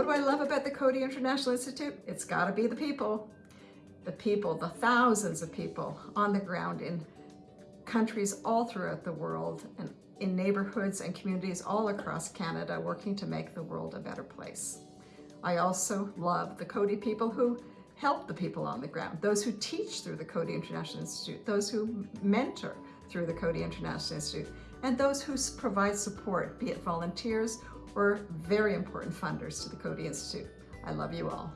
What do I love about the Coady International Institute? It's gotta be the people. The people, the thousands of people on the ground in countries all throughout the world and in neighborhoods and communities all across Canada working to make the world a better place. I also love the Coady people who help the people on the ground, those who teach through the Coady International Institute, those who mentor through the Coady International Institute, and those who provide support, be it volunteers or very important funders to the Coady Institute. I love you all.